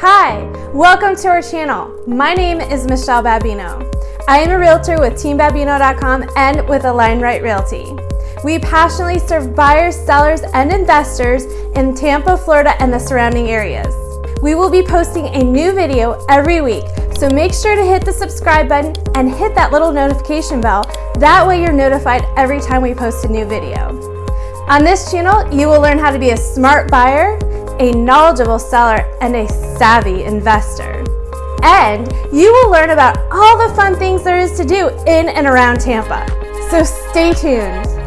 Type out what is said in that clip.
Hi, welcome to our channel. My name is Michelle Babino. I am a realtor with teambabino.com and with Align Right Realty. We passionately serve buyers, sellers, and investors in Tampa, Florida, and the surrounding areas. We will be posting a new video every week, so make sure to hit the subscribe button and hit that little notification bell. That way you're notified every time we post a new video. On this channel, you will learn how to be a smart buyer, a knowledgeable seller, and a savvy investor. And you will learn about all the fun things there is to do in and around Tampa. So stay tuned.